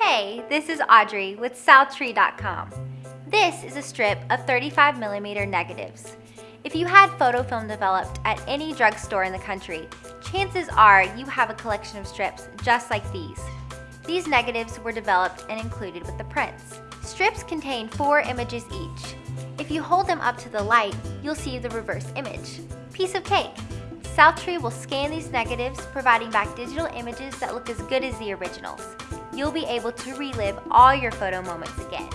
Hey, this is Audrey with Southtree.com. This is a strip of 35mm negatives. If you had photo film developed at any drugstore in the country, chances are you have a collection of strips just like these. These negatives were developed and included with the prints. Strips contain four images each. If you hold them up to the light, you'll see the reverse image. Piece of cake. Southtree will scan these negatives, providing back digital images that look as good as the originals. You'll be able to relive all your photo moments again.